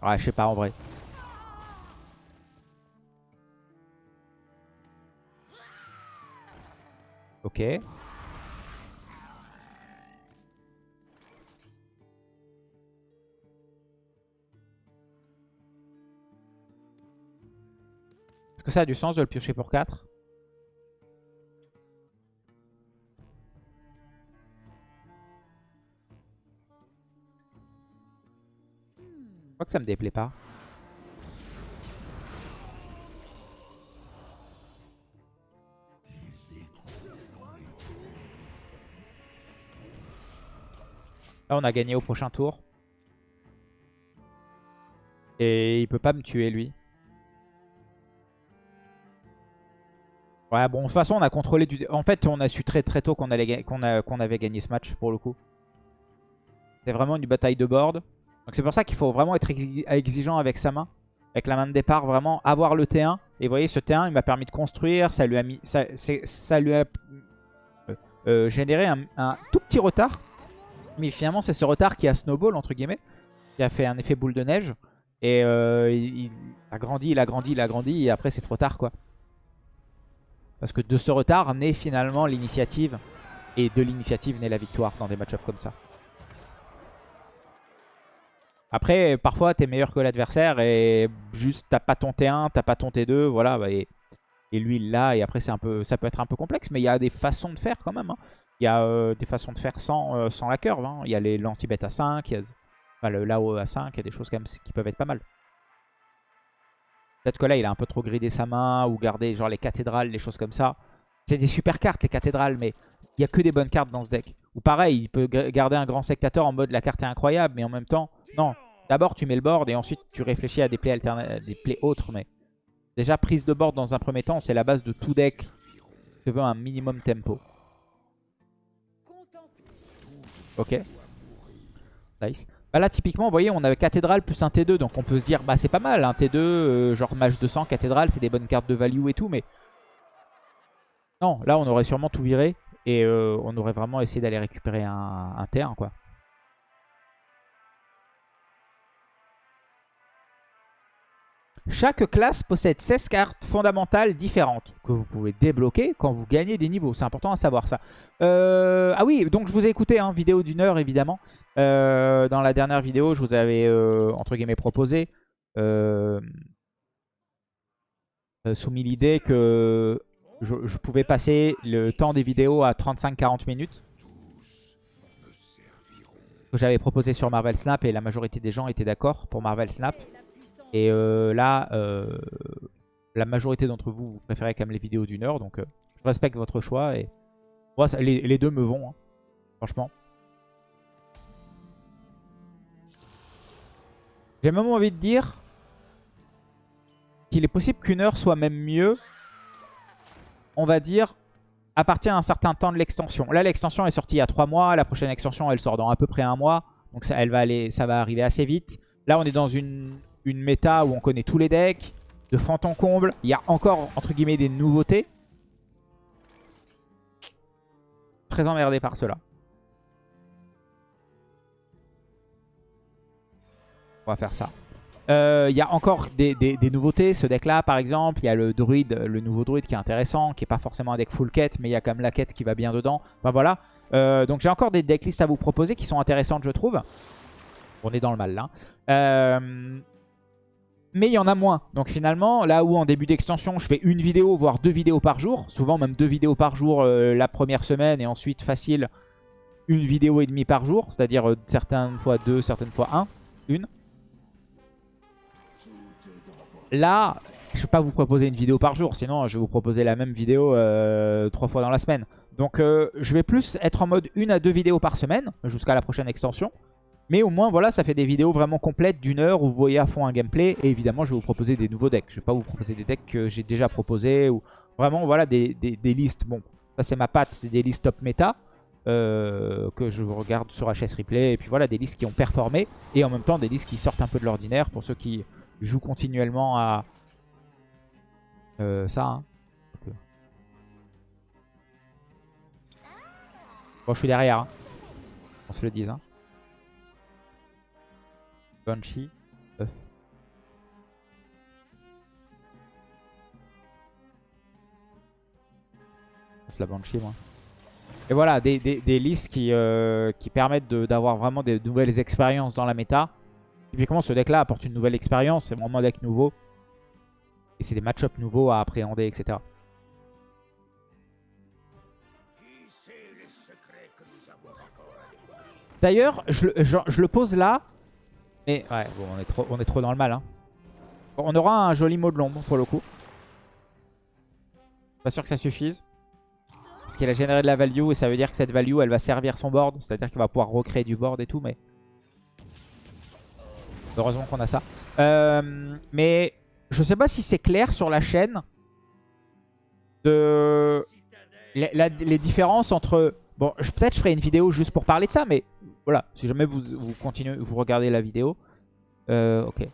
Ouais, je sais pas en vrai. Ok. Que ça a du sens de le piocher pour 4 Je crois que ça me déplaît pas. Là, on a gagné au prochain tour. Et il peut pas me tuer, lui. Ouais, bon, de toute façon, on a contrôlé du... En fait, on a su très très tôt qu'on avait gagné ce match, pour le coup. C'est vraiment une bataille de board. Donc c'est pour ça qu'il faut vraiment être exigeant avec sa main. Avec la main de départ, vraiment avoir le T1. Et vous voyez, ce T1, il m'a permis de construire. Ça lui a, ça, ça lui a euh, euh, généré un, un tout petit retard. Mais finalement, c'est ce retard qui a snowball, entre guillemets. Qui a fait un effet boule de neige. Et euh, il, a grandi, il a grandi, il a grandi. Et après, c'est trop tard, quoi. Parce que de ce retard naît finalement l'initiative. Et de l'initiative naît la victoire dans des match-ups comme ça. Après, parfois, t'es meilleur que l'adversaire et juste t'as pas ton T1, t'as pas ton T2, voilà. Bah, et, lui, il l'a. Et après, un peu, ça peut être un peu complexe, mais il y a des façons de faire quand même. Hein. Il y a euh, des façons de faire sans, euh, sans la curve. Hein. Il y a l'anti-bet à 5, il y a enfin, le Lao à 5, il y a des choses quand même qui peuvent être pas mal. Peut-être que là, il a un peu trop gridé sa main ou gardé genre les cathédrales, les choses comme ça. C'est des super cartes, les cathédrales, mais il n'y a que des bonnes cartes dans ce deck. Ou pareil, il peut garder un grand sectateur en mode la carte est incroyable, mais en même temps, non. D'abord, tu mets le board et ensuite, tu réfléchis à des plays, des plays autres. Mais déjà, prise de board dans un premier temps, c'est la base de tout deck. Tu veux un minimum tempo. Ok. Nice. Bah là, typiquement, vous voyez, on avait cathédrale plus un T2. Donc on peut se dire, bah c'est pas mal. Un T2, euh, genre mage 200, cathédrale, c'est des bonnes cartes de value et tout. Mais non, là, on aurait sûrement tout viré. Et euh, on aurait vraiment essayé d'aller récupérer un, un T1, quoi. Chaque classe possède 16 cartes fondamentales différentes que vous pouvez débloquer quand vous gagnez des niveaux. C'est important à savoir ça. Euh, ah oui, donc je vous ai écouté, hein, vidéo d'une heure évidemment. Euh, dans la dernière vidéo, je vous avais, euh, entre guillemets, proposé, soumis l'idée que je, pouvais passer le temps des vidéos à 35-40 minutes. J'avais proposé sur Marvel Snap et la majorité des gens étaient d'accord pour Marvel Snap. Et euh, là, euh, la majorité d'entre vous, vous préférez quand même les vidéos d'une heure. Donc, euh, je respecte votre choix. Et les, deux me vont, hein, franchement. J'ai même envie de dire qu'il est possible qu'une heure soit même mieux, on va dire, à partir d'un certain temps de l'extension. Là, l'extension est sortie il y a 3 mois. La prochaine extension, elle sort dans à peu près un mois. Donc elle va aller, ça va arriver assez vite. Là, on est dans une une méta où on connaît tous les decks, de en comble. Il y a encore, entre guillemets, des nouveautés. Très emmerdé par cela. On va faire ça. Euh, il y a encore des, nouveautés. Ce deck-là, par exemple, il y a le druide, le nouveau druide qui est intéressant, qui n'est pas forcément un deck full quête, mais il y a quand même la quête qui va bien dedans. Enfin voilà. Euh, donc j'ai encore des decklists à vous proposer qui sont intéressantes, je trouve. On est dans le mal là. Euh, mais il y en a moins. Donc finalement, là où en début d'extension, je fais une vidéo, voire deux vidéos par jour, souvent même deux vidéos par jour euh, la première semaine, et ensuite facile, une vidéo et demie par jour, c'est-à-dire euh, certaines fois deux, certaines fois un, une. Là, je ne vais pas vous proposer une vidéo par jour, sinon je vais vous proposer la même vidéo euh, trois fois dans la semaine. Donc je vais plus être en mode une à deux vidéos par semaine, jusqu'à la prochaine extension. Mais au moins, voilà, ça fait des vidéos vraiment complètes d'une heure où vous voyez à fond un gameplay. Et évidemment, je vais vous proposer des nouveaux decks. Je vais pas vous proposer des decks que j'ai déjà proposés. ou Vraiment, voilà, des, listes. Bon, ça c'est ma patte, c'est des listes top méta. Euh, que je regarde sur HS Replay. Et puis voilà, des listes qui ont performé. Et en même temps, des listes qui sortent un peu de l'ordinaire pour ceux qui jouent continuellement à euh, ça. Hein. Bon, je suis derrière. Hein. On se le dise. Hein. Banshee. C'est la Banshee moi. Et voilà, des, listes qui, euh, qui permettent d'avoir vraiment des nouvelles expériences dans la méta. Typiquement ce deck là apporte une nouvelle expérience, c'est vraiment un deck nouveau. Et c'est des match-up nouveaux à appréhender, etc. D'ailleurs, je, le- je- je le pose là. Mais ouais, on est trop, dans le mal. hein. On aura un joli mot de l'ombre pour le coup. Pas sûr que ça suffise. Parce qu'il a généré de la value et ça veut dire que cette value elle va servir son board. C'est-à-dire qu'il va pouvoir recréer du board et tout. Mais heureusement qu'on a ça. Euh, mais je sais pas si c'est clair sur la chaîne de les différences entre. Bon, peut-être je ferai une vidéo juste pour parler de ça, mais voilà. Si jamais vous, vous continuez, vous regardez la vidéo. Euh, ok.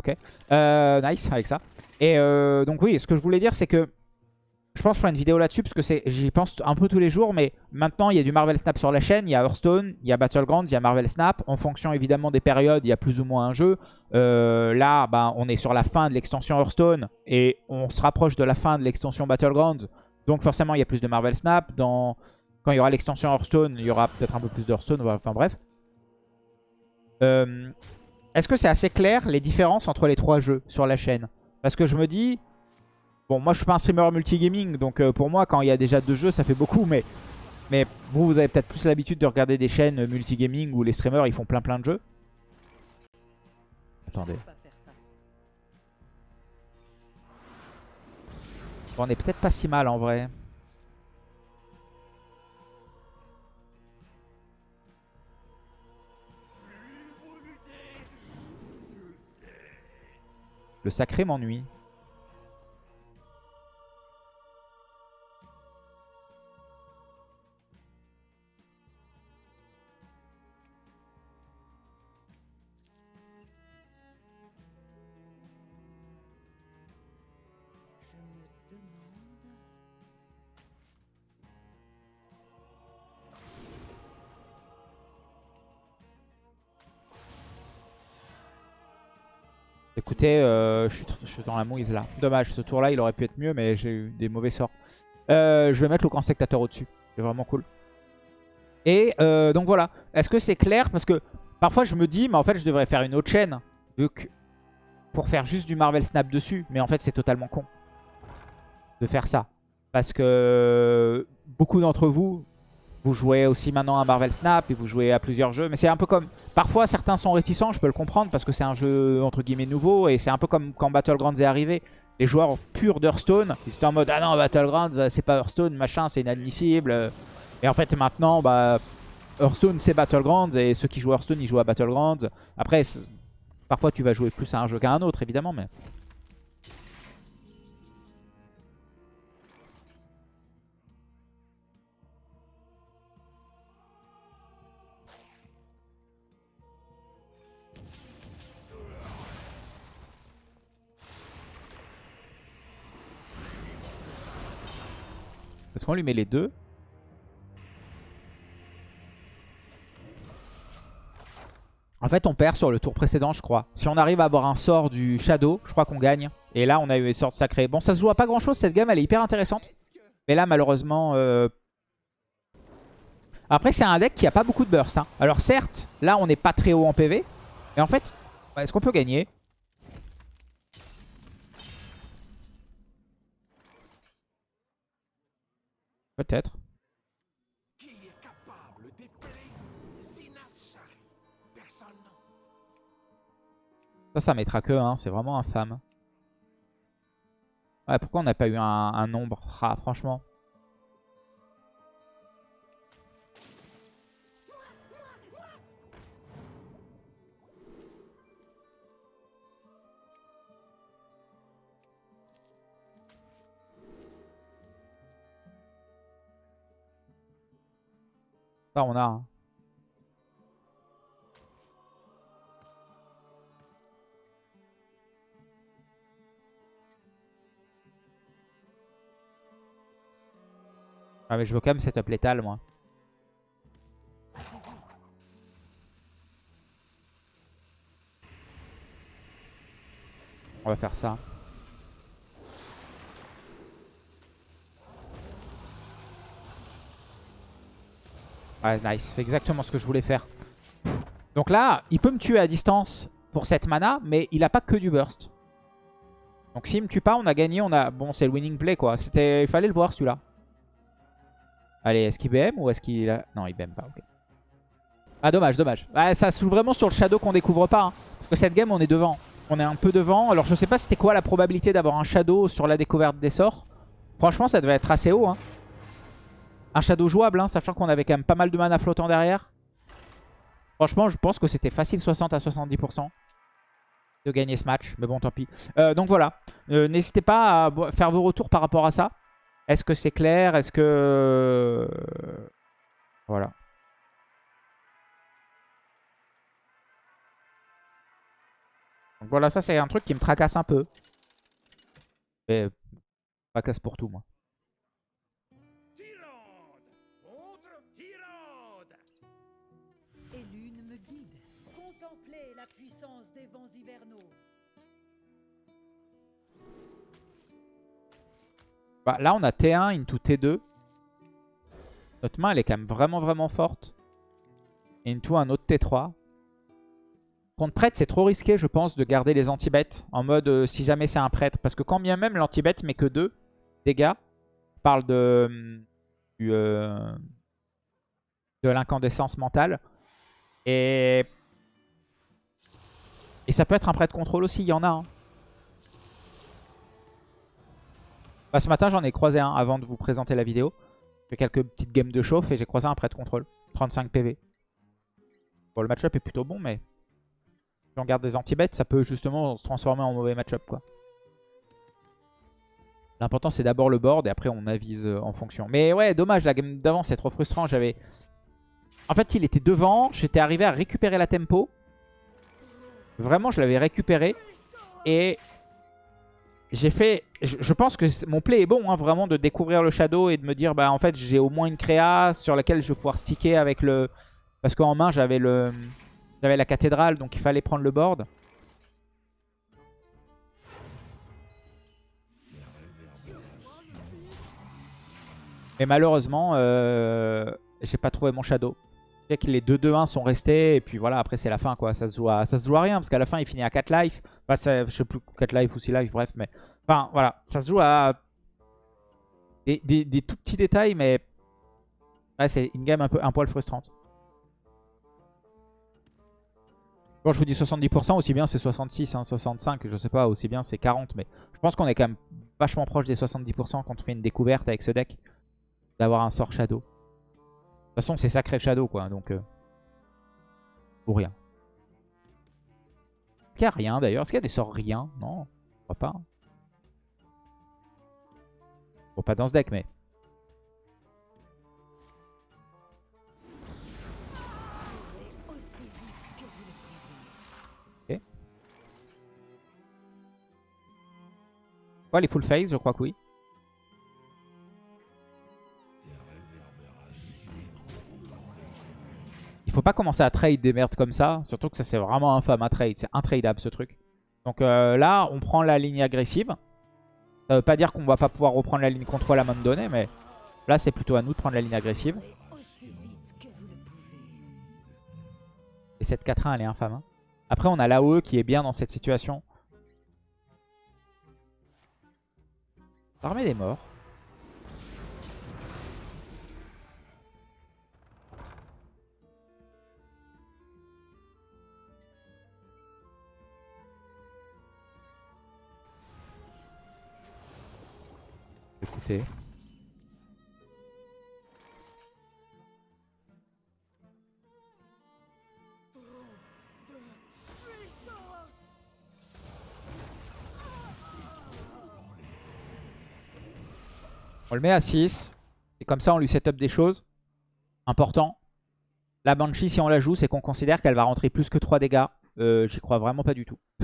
Ok. Euh, nice avec ça. Et euh, donc oui, ce que je voulais dire, c'est que je pense que je ferai une vidéo là-dessus parce que j'y pense un peu tous les jours. Mais maintenant, il y a du Marvel Snap sur la chaîne. Il y a Hearthstone, il y a Battlegrounds, il y a Marvel Snap. En fonction évidemment des périodes, il y a plus ou moins un jeu. Euh, là, ben, on est sur la fin de l'extension Hearthstone et on se rapproche de la fin de l'extension Battlegrounds. Donc forcément, il y a plus de Marvel Snap. Quand il y aura l'extension Hearthstone, il y aura peut-être un peu plus de Hearthstone. Enfin bref. Euh, est-ce que c'est assez clair les différences entre les trois jeux sur la chaîne? Parce que je me dis... Bon, moi je suis pas un streamer multigaming, donc euh, pour moi quand il y a déjà deux jeux ça fait beaucoup, mais... Mais vous, vous avez peut-être plus l'habitude de regarder des chaînes multigaming où les streamers ils font plein plein de jeux. Attendez. Bon, on est peut-être pas si mal en vrai. Le sacré m'ennuie. Écoutez, euh, je, suis, dans la mouise là. Dommage, ce tour là il aurait pu être mieux, mais j'ai eu des mauvais sorts. Euh, je vais mettre le spectateur au-dessus. C'est vraiment cool. Et euh, donc voilà. Est-ce que c'est clair? Parce que parfois je me dis, mais en fait je devrais faire une autre chaîne. Pour faire juste du Marvel Snap dessus. Mais en fait c'est totalement con de faire ça. Parce que beaucoup d'entre vous, vous jouez aussi maintenant à Marvel Snap et vous jouez à plusieurs jeux. Mais c'est un peu comme... Parfois certains sont réticents, je peux le comprendre parce que c'est un jeu entre guillemets nouveau. Et c'est un peu comme quand Battlegrounds est arrivé. Les joueurs purs d'Hearthstone, ils étaient en mode « Ah non, Battlegrounds, euh, c'est pas Hearthstone, machin, c'est inadmissible. » Et en fait maintenant, bah, Hearthstone c'est Battlegrounds et ceux qui jouent Hearthstone, ils jouent à Battlegrounds. Après, parfois tu vas jouer plus à un jeu qu'à un autre évidemment, mais... qu'on lui met les deux En fait, on perd sur le tour précédent, je crois. Si on arrive à avoir un sort du Shadow, je crois qu'on gagne. Et là, on a eu les sorts sacrés. Bon, ça se joue à pas grand-chose. Cette gamme, elle est hyper intéressante. Mais là, malheureusement... euh, Après, c'est un deck qui a pas beaucoup de burst. hein. Alors certes, là, on n'est pas très haut en PV. Et en fait, est-ce qu'on peut gagner? Peut-être. Ça, ça mettra que 1. C'est vraiment infâme. Ouais, pourquoi on n'a pas eu un, un nombre? Ah, franchement. On a. hein. Ah mais je veux quand même setup létal moi. On va faire ça. Ouais, nice. C'est exactement ce que je voulais faire. Donc là, il peut me tuer à distance pour cette mana, mais il a pas que du burst. Donc s'il me tue pas, on a gagné. On a Bon, c'est le winning play, quoi. Il fallait le voir, celui-là. Allez, est-ce qu'il BM ou est-ce qu'il... Non, il BM pas, ok. Ah, dommage, dommage. ça se joue vraiment sur le shadow qu'on découvre pas. Hein. Parce que cette game, on est devant. On est un peu devant. Alors, je sais pas c'était quoi la probabilité d'avoir un shadow sur la découverte des sorts. Franchement, ça devait être assez haut. Hein. Un shadow jouable, hein, sachant qu'on avait quand même pas mal de mana flottant derrière. Franchement, je pense que c'était facile 60 à 70% de gagner ce match. Mais bon, tant pis. Euh, donc voilà. Euh, n'hésitez pas à faire vos retours par rapport à ça. Est-ce que c'est clair? Est-ce que... Voilà. Donc voilà, ça c'est un truc qui me tracasse un peu. Mais tracasse pour tout, moi. Bah, là, on a T1 into T2. Notre main, elle est quand même vraiment, vraiment forte. Into un autre T3. Contre prêtre, c'est trop risqué, je pense, de garder les anti-bêtes. En mode, euh, si jamais c'est un prêtre. Parce que quand bien même l'anti-bête met que 2 dégâts. Je parle de, euh, de l'incandescence mentale. Et... Et ça peut être un prêtre contrôle aussi, il y en a. Hein. Bah, ce matin, j'en ai croisé un avant de vous présenter la vidéo. J'ai quelques petites games de chauffe et j'ai croisé un prêtre contrôle. 35 PV. Bon, le match-up est plutôt bon, mais si on garde des anti-bêtes, ça peut justement se transformer en mauvais match-up. quoi. L'important c'est d'abord le board et après on avise euh, en fonction. Mais ouais, dommage, la game d'avant c'est trop frustrant. J'avais. En fait, il était devant. J'étais arrivé à récupérer la tempo. Vraiment, je l'avais récupéré. Et j'ai fait... Je pense que mon play est bon, hein, vraiment, de découvrir le Shadow et de me dire, bah en fait, j'ai au moins une créa sur laquelle je vais pouvoir sticker avec le... Parce qu'en main, j'avais le... J'avais la cathédrale, donc il fallait prendre le board. Mais malheureusement, euh, j'ai pas trouvé mon shadow. Que les 2-2-1 sont restés. Et puis voilà, après c'est la fin quoi. Ça se joue à, ça rien. Parce qu'à la fin, il finit à 4 life. Enfin, je sais plus 4 life ou 6 life, bref. Mais enfin, voilà. Ça se joue à des, tout petits détails. Mais c'est une game un, poil frustrante. Bon, je vous dis 70%, aussi bien c'est 66, 65, je sais pas, aussi bien c'est 40. Mais je pense qu'on est quand même vachement proche des 70% quand on fait une découverte avec ce deck. D'avoir un sort Shadow. De toute façon, c'est sacré Shadow, quoi. Donc, euh, ou rien. Est-ce qu'il y a rien, d'ailleurs? Est-ce qu'il y a des sorts rien? Non, je crois pas. Bon, pas dans ce deck, mais... Quoi, les full phase Je crois que oui. Il faut pas commencer à trade des merdes comme ça. Surtout que ça, c'est vraiment infâme à trade. C'est intradable, ce truc. Donc euh, là, on prend la ligne agressive. Ça veut pas dire qu'on va pas pouvoir reprendre la ligne contrôle à un moment donné, mais là, c'est plutôt à nous de prendre la ligne agressive. Et cette 4-1, elle est infâme. Hein. Après, on a l'AOE qui est bien dans cette situation. Armée des morts. On le met à 6. Et comme ça, on lui set up des choses. Important. La Banshee, si on la joue, c'est qu'on considère qu'elle va rentrer plus que 3 dégâts. Euh, J'y crois vraiment pas du tout.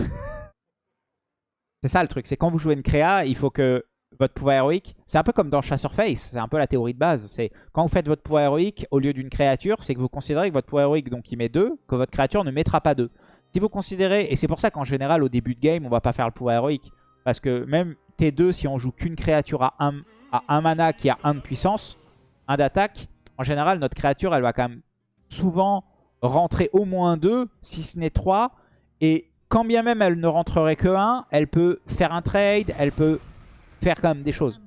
c'est ça le truc. C'est quand vous jouez une créa, il faut que votre pouvoir héroïque, c'est un peu comme dans Chasseur Face, c'est un peu la théorie de base. C'est quand vous faites votre pouvoir héroïque au lieu d'une créature, c'est que vous considérez que votre pouvoir héroïque, donc il met 2, que votre créature ne mettra pas 2. Si vous considérez, et c'est pour ça qu'en général au début de game, on va pas faire le pouvoir héroïque, parce que même T2, si on joue qu'une créature à 1 à un mana qui a 1 de puissance, 1 d'attaque, en général notre créature elle va quand même souvent rentrer au moins 2, si ce n'est 3, et quand bien même elle ne rentrerait que 1, elle peut faire un trade, elle peut faire quand même des choses.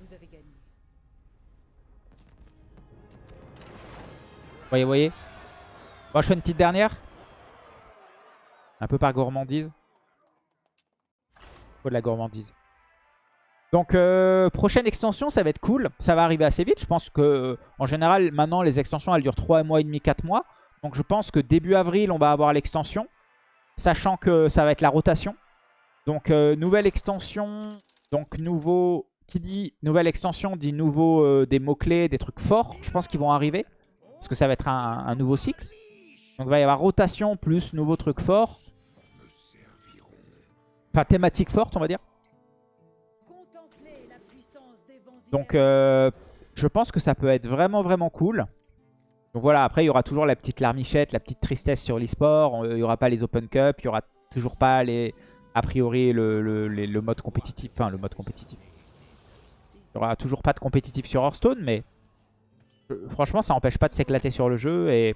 Vous avez gagné. Voyez, voyez? Moi je fais une petite dernière. Un peu par gourmandise. Faut de la gourmandise. Donc euh, prochaine extension, ça va être cool. Ça va arriver assez vite. Je pense que euh, en général, maintenant les extensions elles durent 3 mois et demi, 4 mois. Donc je pense que début avril, on va avoir l'extension. Sachant que ça va être la rotation. Donc euh, nouvelle extension. Donc nouveau... Qui dit nouvelle extension dit nouveau euh, des mots-clés, des trucs forts. Je pense qu'ils vont arriver. Parce que ça va être un, nouveau cycle. Donc il va y avoir rotation plus nouveau truc fort. Enfin thématique forte on va dire. Donc euh, je pense que ça peut être vraiment vraiment cool. Donc voilà, après il y aura toujours la petite larmichette, la petite tristesse sur l'e-sport. Il n'y aura pas les Open Cup, il n'y aura toujours pas les, a priori le, le- le mode compétitif. Enfin le mode compétitif. Il n'y aura toujours pas de compétitif sur Hearthstone, mais euh, franchement ça n'empêche pas de s'éclater sur le jeu et,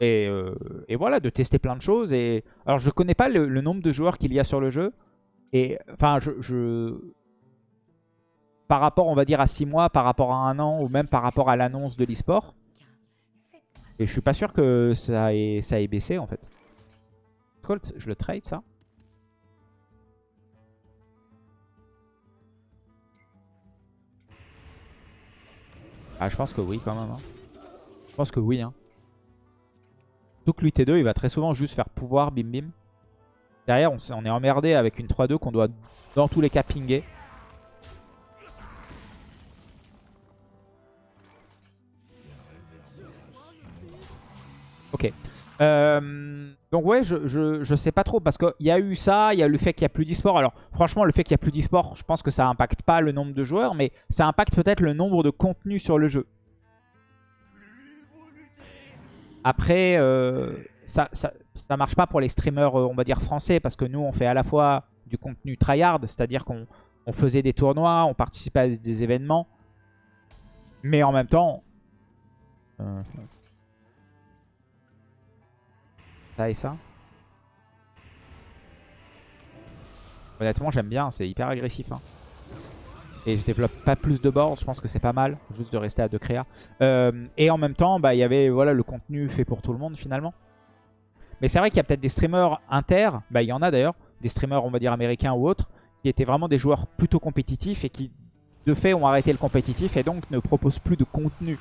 et, euh, et voilà, de tester plein de choses. Et Alors je connais pas le, le nombre de joueurs qu'il y a sur le jeu. Et enfin je- je par rapport, on va dire, à 6 mois, par rapport à un an, ou même par rapport à l'annonce de l'e-sport. Et je suis pas sûr que ça ait, ça baissé, en fait. Colt, je le trade, ça Ah, je pense que oui, quand même. hein. Je pense que oui. Hein. Surtout que l'UT2, il va très souvent juste faire pouvoir, bim bim. Derrière, on, on est emmerdé avec une 3-2 qu'on doit, dans tous les cas, pinguer. Euh, donc ouais, je, je, je sais pas trop parce qu'il y a eu ça, il y a le fait qu'il n'y a plus d'e-sport. Alors franchement, le fait qu'il n'y a plus d'e-sport, je pense que ça impacte pas le nombre de joueurs, mais ça impacte peut-être le nombre de contenus sur le jeu. Après, euh, ça, ça, ça marche pas pour les streamers, euh, on va dire français, parce que nous, on fait à la fois du contenu tryhard, c'est-à-dire qu'on on faisait des tournois, on participait à des événements, mais en même temps... Honnêtement, j'aime bien, c'est hyper agressif. hein. Et je développe pas plus de boards, je pense que c'est pas mal, juste de rester à deux créas. Euh, et en même temps, bah, il y avait voilà, le contenu fait pour tout le monde finalement. Mais c'est vrai qu'il y a peut-être des streamers inter, bah, il y en a d'ailleurs, des streamers on va dire américains ou autres, qui étaient vraiment des joueurs plutôt compétitifs et qui de fait ont arrêté le compétitif et donc ne proposent plus de contenu.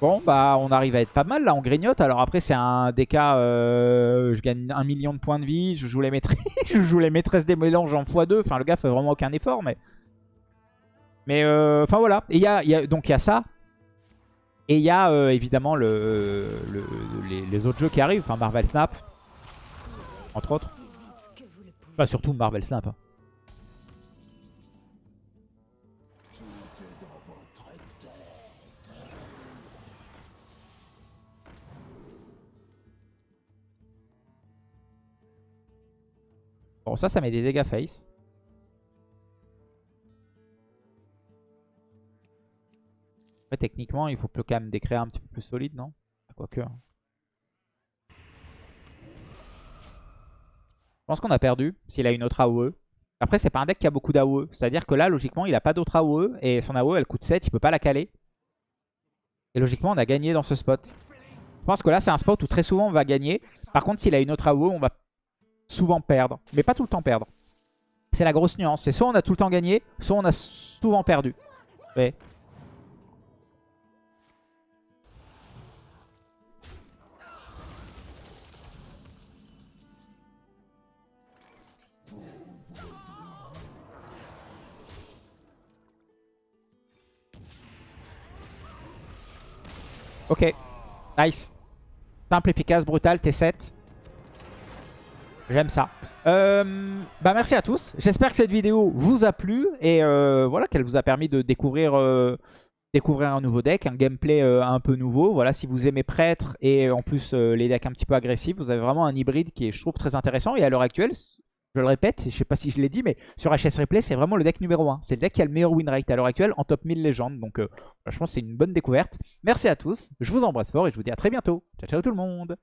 Bon, bah on arrive à être pas mal là, on grignote. Alors après, c'est un DK, euh, je gagne un million de points de vie, je joue les, maîtresses, je joue les maîtresses des mélanges en x2. Enfin, le gars fait vraiment aucun effort, mais. Mais euh, enfin voilà. Et y a, donc il y a ça. Et il y a euh, évidemment le, le- les, autres jeux qui arrivent, enfin Marvel Snap, entre autres. Enfin, surtout Marvel Snap. hein. Bon, ça, ça met des dégâts face. Techniquement, il faut quand même des créas un petit peu plus solides, non? Quoique. hein. Je pense qu'on a perdu s'il a une autre AOE. Après, c'est pas un deck qui a beaucoup d'AOE. C'est-à-dire que là, logiquement, il a pas d'autre AOE. Et son AOE, elle coûte 7. Il peut pas la caler. Et logiquement, on a gagné dans ce spot. Je pense que là, c'est un spot où très souvent, on va gagner. Par contre, s'il a une autre AOE, on va souvent perdre, mais pas tout le temps perdre. C'est la grosse nuance. C'est soit on a tout le temps gagné, soit on a souvent perdu. Ok. Nice. Simple, efficace, brutal, T7. J'aime ça. Euh, bah merci à tous. J'espère que cette vidéo vous a plu et euh, voilà qu'elle vous a permis de découvrir, euh, un nouveau deck, un gameplay un peu nouveau. Voilà, si vous aimez prêtre et en plus les decks un petit peu agressifs, vous avez vraiment un hybride qui est, je trouve, très intéressant. Et à l'heure actuelle, je le répète, je sais pas si je l'ai dit, mais sur HS Replay, c'est vraiment le deck numéro 1. C'est le deck qui a le meilleur win rate à l'heure actuelle en top 1000 légendes. Donc euh, franchement, c'est une bonne découverte. Merci à tous, je vous embrasse fort et je vous dis à très bientôt. Ciao, ciao tout le monde